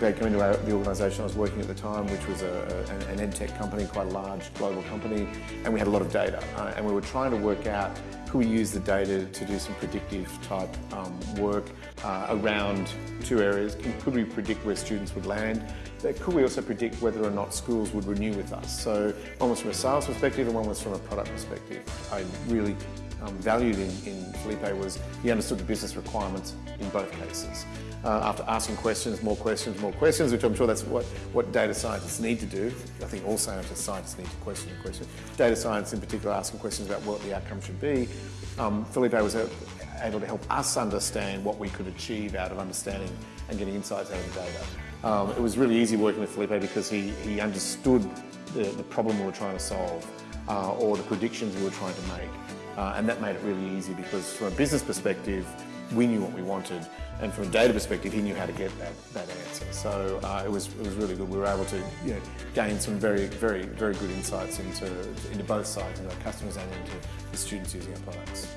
They came into our, the organisation I was working at the time, which was a, a, an edtech company, quite a large global company, and we had a lot of data. Uh, and we were trying to work out could we use the data to do some predictive type um, work uh, around two areas? Could we predict where students would land? Could we also predict whether or not schools would renew with us? So one was from a sales perspective and one was from a product perspective. I really um, valued in, in Felipe was he understood the business requirements in both cases. Uh, after asking questions, more questions, more questions, which I'm sure that's what, what data scientists need to do. I think all scientists, scientists need to question and question. Data science in particular, asking questions about what the outcome should be. Um, Felipe was able to help us understand what we could achieve out of understanding and getting insights out of the data. Um, it was really easy working with Felipe because he, he understood the, the problem we were trying to solve uh, or the predictions we were trying to make. Uh, and that made it really easy because from a business perspective, we knew what we wanted. And from a data perspective, he knew how to get that, that answer. So uh, it, was, it was really good. We were able to you know, gain some very, very, very good insights into, into both sides, into our customers and into the students using our products.